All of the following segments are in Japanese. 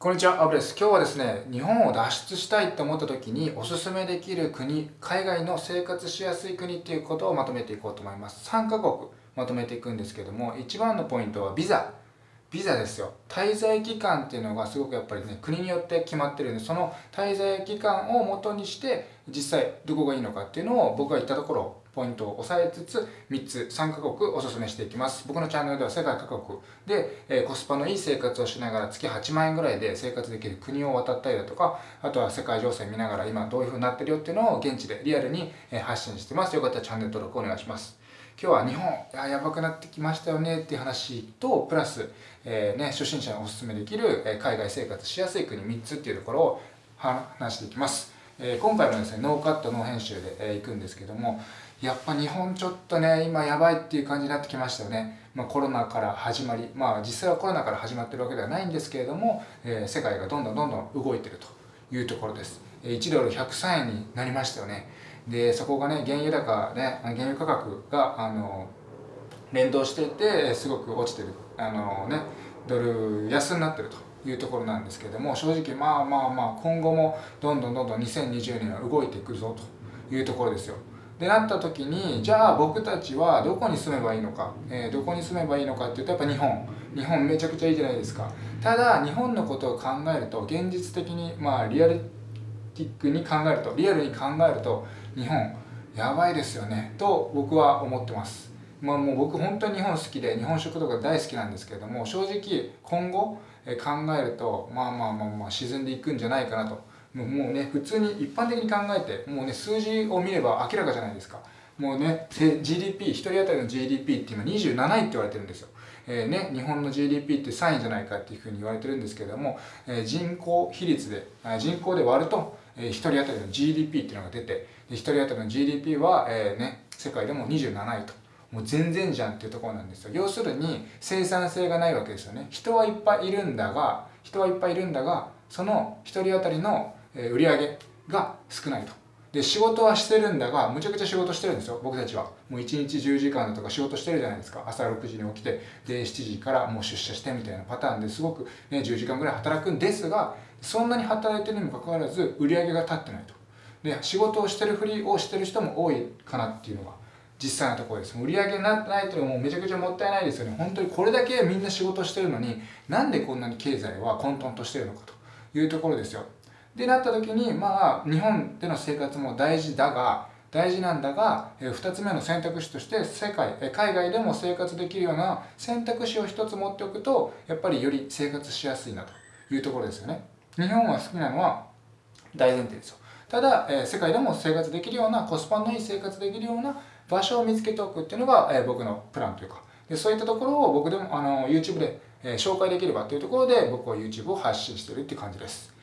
こんにちは、アブです。今日はですね、日本を脱出したいと思った時におすすめできる国、海外の生活しやすい国っていうことをまとめていこうと思います。3カ国まとめていくんですけども、一番のポイントはビザ。ビザですよ。滞在期間っていうのがすごくやっぱりね、国によって決まってるんで、その滞在期間をもとにして実際どこがいいのかっていうのを僕が言ったところポイントを押さえつつ3つ3カ国おすすめしていきます。僕のチャンネルでは世界各国で、えコスパのいい生活をしながら月8万円ぐらいで生活できる国を渡ったりだとかあとは世界情勢見ながら今どういう風になってるよっていうのを現地でリアルに発信してます。よかったらチャンネル登録お願いします。今日は日本ややばくなってきましたよねっていう話とプラス、えー、ね、初心者におすすめできる、え海外生活しやすい国3つっていうところを話していきます、えー、今回もですねノーカットノー編集で、えー、いくんですけどもやっぱ日本ちょっとね今やばいっていう感じになってきましたよね、まあ、コロナから始まりまあ実際はコロナから始まってるわけではないんですけれども、えー、世界がどんどんどんどん動いてるというところです。1ドル103円になりましたよね。でそこがね原油高ね原油価格があの連動していてすごく落ちてるあのねドル安になってるというところなんですけれども正直まあまあまあ今後もどんどんどんどん2020年は動いてくるぞというところですよ。でなった時にじゃあ僕たちはどこに住めばいいのか、えー、どこに住めばいいのかっていうとやっぱ日本。日本めちゃくちゃいいじゃないですか。ただ日本のことを考えると現実的にまあリアルティックに考えるとリアルに考えると日本やばいですよね。と僕は思ってます。まあ、もう僕本当に日本好きで日本食とか大好きなんですけれども正直今後考えるとまあまあまあまあ沈んでいくんじゃないかなと。もうね普通に一般的に考えてもうね数字を見れば明らかじゃないですか。もうね GDP 1人当たりの GDP って今27位って言われてるんですよ。えーね、日本の GDP って3位じゃないかっていうふうに言われてるんですけれども、えー、人口比率で人口で割るとえー、1人当たりの GDP っていうのが出てで1人当たりの GDP は、えーね、世界でも27位と。もう全然じゃんっていうところなんですよ。要するに生産性がないわけですよね。人はいっぱいいるんだが人はいっぱいいるんだがその1人当たりの売り上げが少ないと。で仕事はしてるんだがむちゃくちゃ仕事してるんですよ僕たちは。もう1日10時間だとか仕事してるじゃないですか。朝6時に起きてで7時からもう出社してみたいなパターンですごく、ね、10時間ぐらい働くんですがそんなに働いてるにもかかわらず売り上げが立ってないと。で仕事をしてるふりをしてる人も多いかなっていうのが実際のところです。売り上げになってないっていうのはもうめちゃくちゃもったいないですよね。本当にこれだけみんな仕事してるのになんでこんなに経済は混沌としてるのかというところですよ。でなった時にまあ日本での生活も大事だが大事なんだが2つ目の選択肢として世界海外でも生活できるような選択肢を1つ持っておくとやっぱりより生活しやすいなというところですよね。日本は好きなのは大前提ですよ。ただ、え世界でも生活できるようなコスパのいい生活できるような場所を見つけておくっていうのが、え僕のプランというか。でそういったところを僕でもあの YouTube で、え紹介できればというところで僕は YouTube を発信してるっていう感じです。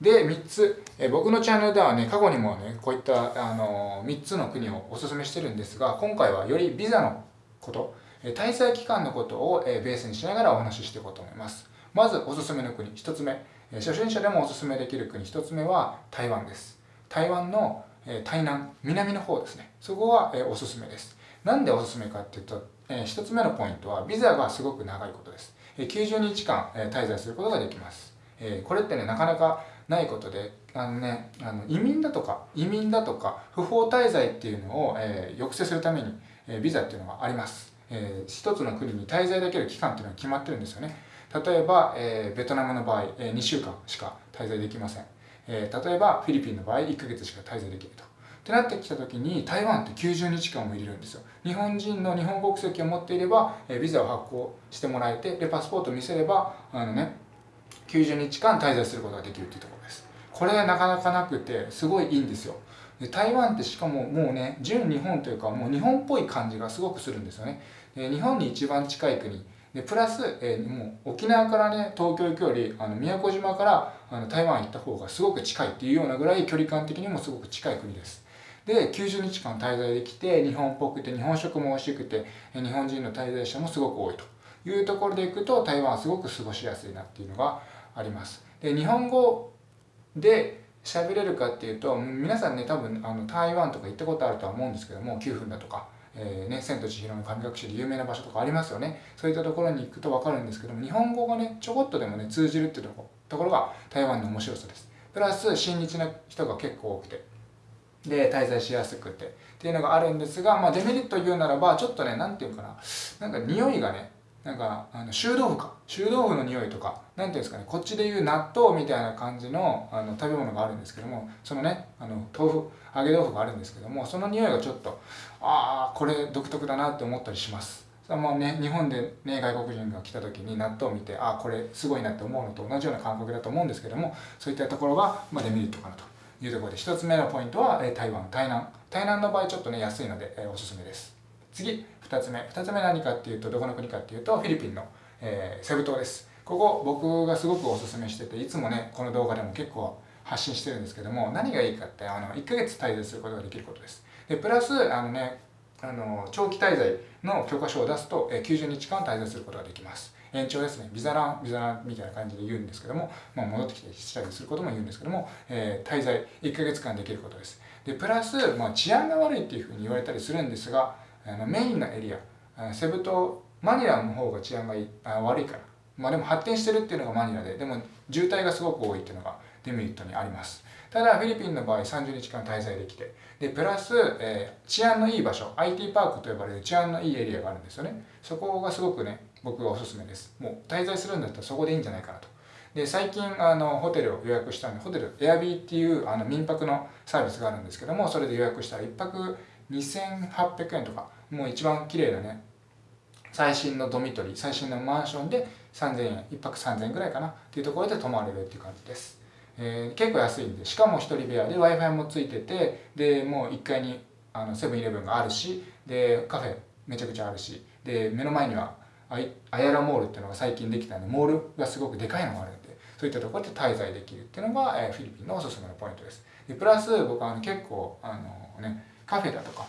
で3つ、え僕のチャンネルではね過去にもねこういったあの3つの国をおすすめしてるんですが今回はよりビザのことえ滞在期間のことをえベースにしながらお話ししていこうと思います。まずおすすめの国1つ目。え初心者でもおすすめできる国1つ目は台湾です。台湾のえ台南南の方ですね。そこはえおすすめです。なんでおすすめかっていうとえ1つ目のポイントはビザがすごく長いことです。え90日間え滞在することができます。えこれってねなかなかないことであのねあの移民だとか移民だとか不法滞在っていうのを、え抑制するために、えビザっていうのがあります、えー、一つの国に滞在できる期間っていうのが決まってるんですよね。例えば、えー、ベトナムの場合、えー、2週間しか滞在できません、えー、例えばフィリピンの場合1ヶ月しか滞在できると。ってなってきた時に台湾って90日間も入れるんですよ。日本人の日本国籍を持っていれば、えー、ビザを発行してもらえてでパスポートを見せればあのね90日間滞在することができるっていうところです。これなかなかなくてすごいいいんですよ。で台湾ってしかももうね純日本というかもう日本っぽい感じがすごくするんですよね。で日本に一番近い国。でプラス、えー、もう沖縄からね東京行くよりあの宮古島からあの台湾行った方がすごく近いっていうようなぐらい距離感的にもすごく近い国です。で90日間滞在できて日本っぽくて日本食も美味しくて日本人の滞在者もすごく多いと。いうところでいくと台湾はすごく過ごしやすいなっていうのがあります。で日本語で喋れるかっていうと皆さんね多分あの台湾とか行ったことあるとは思うんですけども9分だとかえーね、千と千尋の神隠しで有名な場所とかありますよね。そういったところに行くと分かるんですけども日本語がねちょこっとでもね通じるっていうとこところが台湾の面白さです。プラス親日な人が結構多くてで滞在しやすくてっていうのがあるんですが、まあ、デメリットを言うならばちょっとね何て言うかな。なんか匂いがねなんかあの臭豆腐か。臭豆腐の匂いとか何ていうんですかね。こっちでいう納豆みたいな感じのあの食べ物があるんですけどもそのねあの豆腐揚げ豆腐があるんですけどもその匂いがちょっとああこれ独特だなって思ったりします。まあね、日本で、ね、外国人が来た時に納豆を見てあこれすごいなって思うのと同じような感覚だと思うんですけどもそういったところが、まあ、デメリットかなと。いうところで1つ目のポイントは、え台湾台南。台南の場合ちょっとね安いので、えおすすめです。次2つ目。2つ目何かっていうとどこの国かっていうとフィリピンの、えー、セブ島です。ここ僕がすごくおすすめしてていつもねこの動画でも結構発信してるんですけども何がいいかってあの1ヶ月滞在することができることです。でプラスあのねあの長期滞在の許可証を出すと、え90日間滞在することができます。延長ですね。ビザランビザランみたいな感じで言うんですけども、まあ、戻ってきたりしたりすることも言うんですけども、えー、滞在1ヶ月間できることです。でプラス、まあ、治安が悪いっていうふうに言われたりするんですがあのメインのエリアセブ島マニラの方が治安がいいあ悪いから。まあでも発展してるっていうのがマニラででも渋滞がすごく多いっていうのがデメリットにあります。ただフィリピンの場合30日間滞在できてでプラス、えー、治安のいい場所 IT パークと呼ばれる治安のいいエリアがあるんですよね。そこがすごくね僕がおすすめです。もう滞在するんだったらそこでいいんじゃないかなと。で最近あのホテルを予約したんでホテルエアビーっていうあの民泊のサービスがあるんですけどもそれで予約したら1泊2800円とかもう一番綺麗なね最新のドミトリー最新のマンションで3000円1泊3000円ぐらいかなっていうところで泊まれるっていう感じです。えー、結構安いんでしかも1人部屋で w i f i もついててでもう1階にあのセブンイレブンがあるしでカフェめちゃくちゃあるしで目の前にはアヤラモールっていうのが最近できたんでモールがすごくでかいのがあるんでそういったところで滞在できるっていうのが、えー、フィリピンのおすすめのポイントです。でプラス僕は結構あの、ね、カフェだとか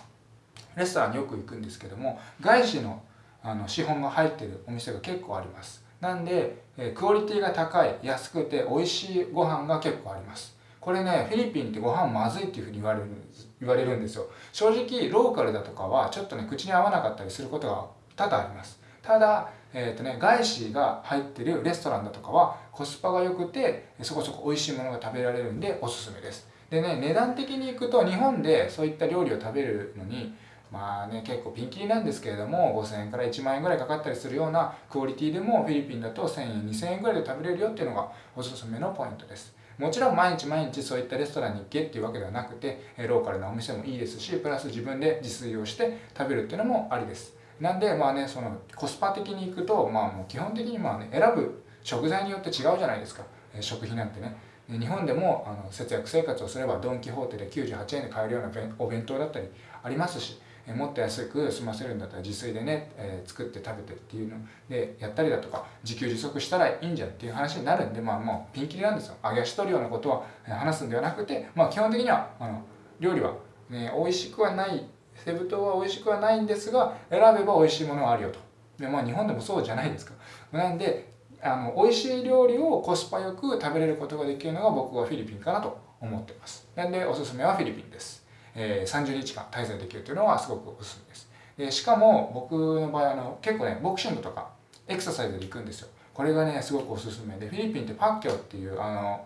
レストランによく行くんですけども外資のあの資本が入ってるお店が結構あります。なんで、えクオリティが高い安くて美味しいご飯が結構あります。これねフィリピンってご飯まずいっていうふうに言われるんです言われるんですよ。正直ローカルだとかはちょっとね口に合わなかったりすることが多々あります。ただ、えーとね、外資が入ってるレストランだとかはコスパが良くてそこそこ美味しいものが食べられるんでおすすめです。でね値段的にいくと日本でそういった料理を食べるのにまあね結構ピンキリなんですけれども5000円から1万円ぐらいかかったりするようなクオリティでもフィリピンだと1000円2000円ぐらいで食べれるよっていうのがおすすめのポイントです。もちろん毎日毎日そういったレストランに行けっていうわけではなくてローカルなお店もいいですしプラス自分で自炊をして食べるっていうのもありです。なんでまあねそのコスパ的にいくとまあもう基本的にまあね選ぶ食材によって違うじゃないですか。食費なんてね。日本でもあの節約生活をすればドン・キホーテで98円で買えるようなお弁当だったりありますしもっと安く済ませるんだったら自炊でね、えー、作って食べてっていうのでやったりだとか自給自足したらいいんじゃんっていう話になるんでまあもうピンキリなんですよ。揚げ足取るようなことは話すんではなくてまあ基本的にはあの料理は、ね、美味しくはないセブ島は美味しくはないんですが選べば美味しいものはあるよと。でまあ日本でもそうじゃないですか。なんであの美味しい料理をコスパよく食べれることができるのが僕はフィリピンかなと思ってます。なんでおすすめはフィリピンです。え、30日間滞在できるというのはすごくおすすめです。でしかも僕の場合あの結構ねボクシングとかエクササイズで行くんですよ。これがねすごくおすすめでフィリピンってパッキョっていうあの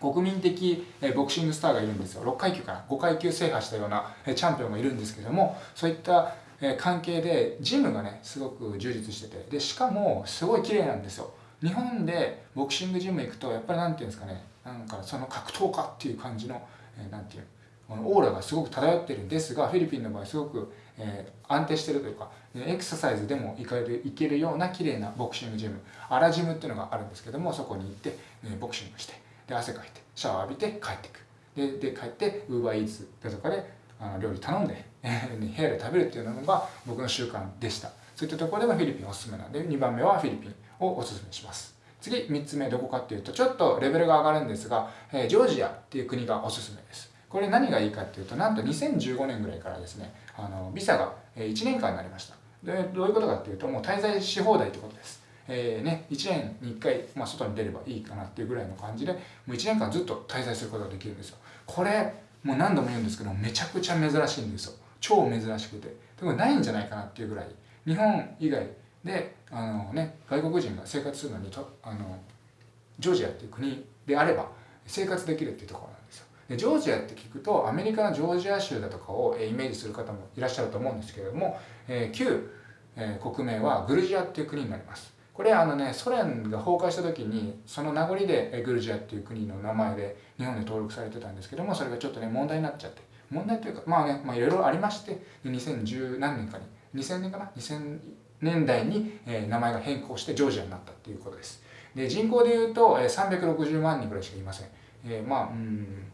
国民的ボクシングスターがいるんですよ。6階級かな5階級制覇したようなチャンピオンがいるんですけどもそういった関係でジムがねすごく充実しててでしかもすごい綺麗なんですよ。日本でボクシングジム行くとやっぱり何て言うんですかねなんかその格闘家っていう感じの何て言うオーラがすごく漂ってるんですがフィリピンの場合すごく、えー、安定してるというかエクササイズでも行かれる行けるような綺麗なボクシングジムアラジムっていうのがあるんですけどもそこに行って、え、ボクシングしてで汗かいてシャワー浴びて帰ってく。でで帰ってウーバーイーツだとかであの料理頼んで、部屋で食べるっていうのが僕の習慣でした。そういったところでもフィリピンおすすめなんで2番目はフィリピンをおすすめします。次3つ目どこかっていうとちょっとレベルが上がるんですが、えー、ジョージアっていう国がおすすめです。これ何がいいかっていうとなんと2015年ぐらいからですねあのビザが1年間になりました。でどういうことかっていうともう滞在し放題ってことです。えーね、1年に1回、まあ、外に出ればいいかなっていうぐらいの感じでもう1年間ずっと滞在することができるんですよ。これもう何度も言うんですけどめちゃくちゃ珍しいんですよ。超珍しくて。でもないんじゃないかなっていうぐらい。日本以外であの、ね、外国人が生活するのにとあのジョージアっていう国であれば生活できるっていうところなんですよ。でジョージアって聞くとアメリカのジョージア州だとかをイメージする方もいらっしゃると思うんですけれども、えー、旧、えー、国名はグルジアっていう国になります。これあのねソ連が崩壊した時にその名残でグルジアっていう国の名前で日本で登録されてたんですけどもそれがちょっとね問題になっちゃって。問題というかまあねまあいろいろありまして2010何年かに2000年かな？2000年代に、えー、名前が変更してジョージアになったっていうことです。で人口でいうと、えー、360万人ぐらいしかいません、えー、まあうん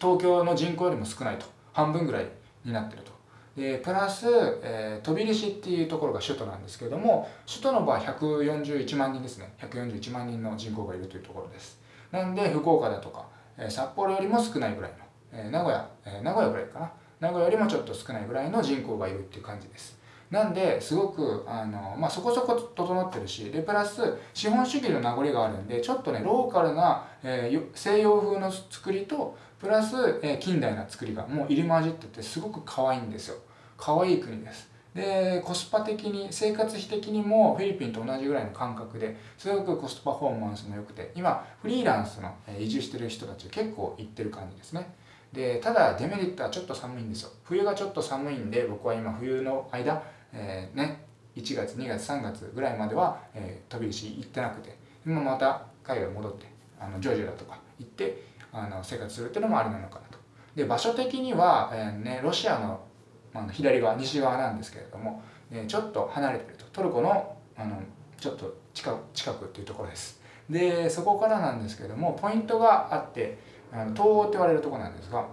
東京の人口よりも少ないと。半分ぐらいになってると。でプラス、えー、飛び出っていうところが首都なんですけれども首都の場合141万人ですね。141万人の人口がいるというところです。なんで福岡だとか、えー、札幌よりも少ないぐらいの、えー、名古屋、え、名古屋ぐらいかな。名古屋よりもちょっと少ないぐらいの人口がいるっていう感じです。なんですごくあの、まあ、そこそこ整ってるしでプラス資本主義の名残があるんでちょっとねローカルな、えー、西洋風の作りとプラス、えー、近代な作りがもう入り混じっててすごく可愛いんですよ。可愛い国です。でコスパ的に生活費的にもフィリピンと同じぐらいの感覚ですごくコストパフォーマンスも良くて今フリーランスの移住してる人たち結構行ってる感じですね。でただデメリットはちょっと寒いんですよ。冬がちょっと寒いんで僕は今冬の間、えー、ね1月2月3月ぐらいまでは、えー、飛び石行ってなくて今また海外戻ってあのジョージアだとか行ってあの生活するっていうのもありなのかなと。で場所的には、えーね、ロシアのあの左側西側なんですけれども、えちょっと離れてると。トルコのあのちょっと近く近くっていうところです。でそこからなんですけれどもポイントがあってあの東欧って言われるとこなんですが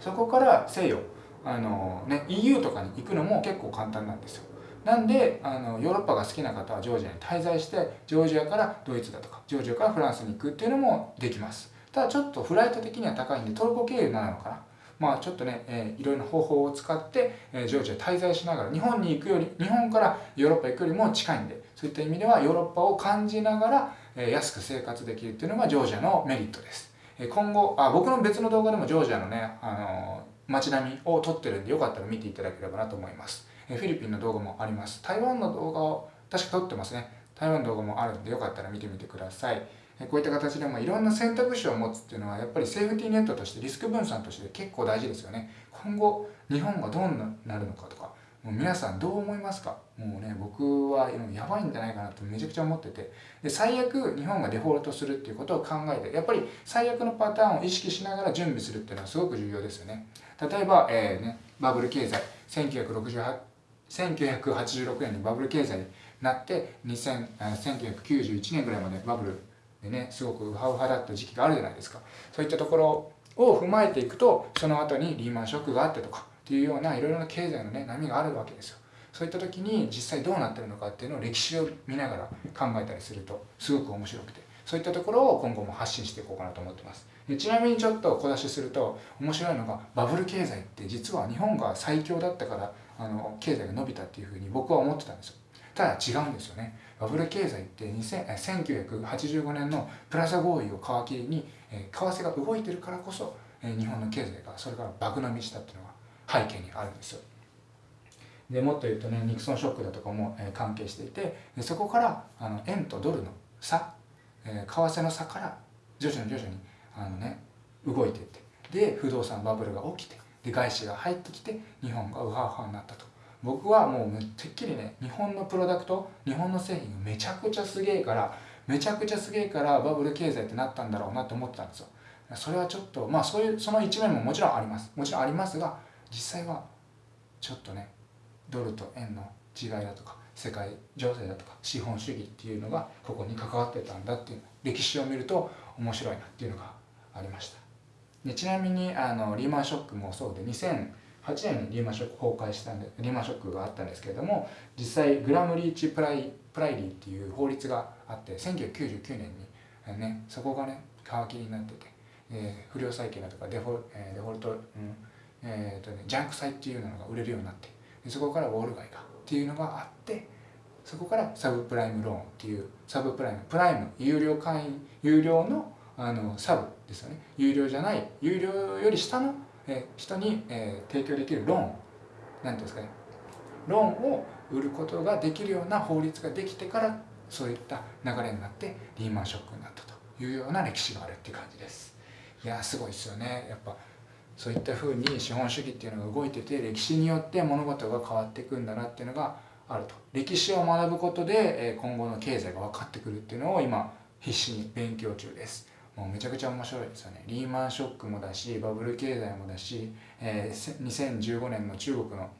そこから西洋あの、ね、EU とかに行くのも結構簡単なんですよ。なんであのヨーロッパが好きな方はジョージアに滞在してジョージアからドイツだとかジョージアからフランスに行くっていうのもできます。ただちょっとフライト的には高いんでトルコ経由なのかな。まあ、ちょっとね、えー、いろいろな方法を使って、えー、ジョージア滞在しながら日本に行くより日本からヨーロッパ行くよりも近いんでそういった意味ではヨーロッパを感じながら、えー、安く生活できるっていうのがジョージアのメリットです、えー、今後あ僕の別の動画でもジョージアのね、あの、街並みを撮ってるんでよかったら見ていただければなと思います、え、フィリピンの動画もあります。台湾の動画を確か撮ってますね。台湾の動画もあるんでよかったら見てみてください。こういった形でもいろんな選択肢を持つっていうのはやっぱりセーフティーネットとしてリスク分散として結構大事ですよね。今後日本がどうなるのかとかもう皆さんどう思いますか？もうね僕はやばいんじゃないかなとめちゃくちゃ思ってて。で最悪日本がデフォルトするっていうことを考えてやっぱり最悪のパターンを意識しながら準備するっていうのはすごく重要ですよね。例えば、えーね、バブル経済。1968 1986年にバブル経済になって2000 1991年ぐらいまでバブルでねすごくウハウハだった時期があるじゃないですか。そういったところを踏まえていくとその後にリーマンショックがあってとかっていうようないろいろな経済のね波があるわけですよ。そういった時に実際どうなってるのかっていうのを歴史を見ながら考えたりするとすごく面白くて。そういったところを今後も発信していこうかなと思ってます。でちなみにちょっと小出しすると面白いのがバブル経済って実は日本が最強だったからあの経済が伸びたっていうふうに僕は思ってたんですよ。ただ違うんですよね。バブル経済って1985年のプラザ合意を皮切りに為替が動いてるからこそ日本の経済がそれから爆飲みしたっていうのが背景にあるんですよ。でもっと言うとねニクソンショックだとかも関係していてそこからあの円とドルの差え為替の差から徐々に徐々にあの、ね、動いていってで不動産バブルが起きてで外資が入ってきて日本がウハウハになったと。僕はもうてっきりね日本のプロダクト日本の製品がめちゃくちゃすげえからめちゃくちゃすげえからバブル経済ってなったんだろうなと思ってたんですよ。それはちょっとまあそういうその一面ももちろんあります。もちろんありますが実際はちょっとねドルと円の違いだとか世界情勢だとか資本主義っていうのがここに関わってたんだっていう歴史を見ると面白いなっていうのがありました。でちなみにあのリーマンショックもそうで2008年にリーマンショック崩壊したんでリーマンショックがあったんですけれども実際グラムリーチプライプライリーっていう法律があって1999年に、ね、そこがね皮切りになってて、えー、不良債権だとかデフォ,、えー、デフォルト、うんえーとね、ジャンク債っていうのが売れるようになってそこからウォール街がっていうのがあってそこからサブプライムローンっていうサブプライムプライム有料会員有料のあのサブですよね。有料じゃない有料より下のえ人に、え提供できるローン何て言うんですかね。ローンを売ることができるような法律ができてからそういった流れになってリーマンショックになったというような歴史があるっていう感じです。いやすごいですよね。やっぱそういったふうに資本主義っていうのが動いてて歴史によって物事が変わっていくんだなっていうのがあると。歴史を学ぶことで今後の経済が分かってくるっていうのを今必死に勉強中です。もうめちゃくちゃ面白いですよね。リーマンショックもだしバブル経済もだし、えー、2015年の中国の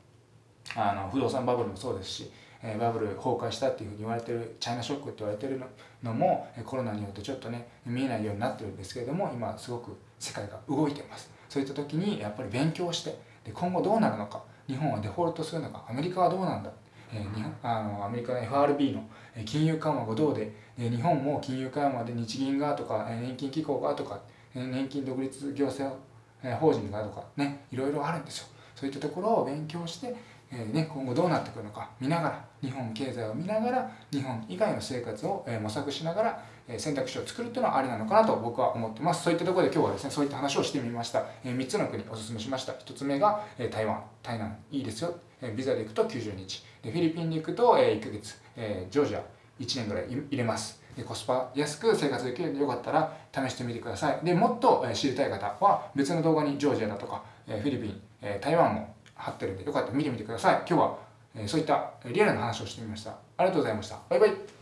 あの不動産バブルもそうですし、えー、バブル崩壊したっていうふうに言われてるチャイナショックって言われてるのもコロナによってちょっとね見えないようになってるんですけれども今すごく世界が動いてます。そういった時にやっぱり勉強してで今後どうなるのか日本はデフォルトするのかアメリカはどうなんだえー、日本あのアメリカの FRB の金融緩和がどうで、え日本も金融緩和で日銀がとか年金機構がとか年金独立行政法人がとかねいろいろあるんですよ。そういったところを勉強して、えーね、今後どうなってくるのか見ながら日本経済を見ながら日本以外の生活を、え模索しながら、え選択肢を作るっていうのはありなのかなと僕は思ってます。そういったところで今日はですねそういった話をしてみました、え3つの国おすすめしました。1つ目が、え台湾。台南。いいですよ。えビザで行くと90日。でフィリピンに行くとえ1ヶ月。えジョージア。1年ぐらい入れます。でコスパ安く生活できるのでよかったら試してみてください。でもっと知りたい方は別の動画にジョージアだとかフィリピン台湾も貼ってるんでよかったら見てみてください。今日はそういったリアルな話をしてみました。ありがとうございました。バイバイ。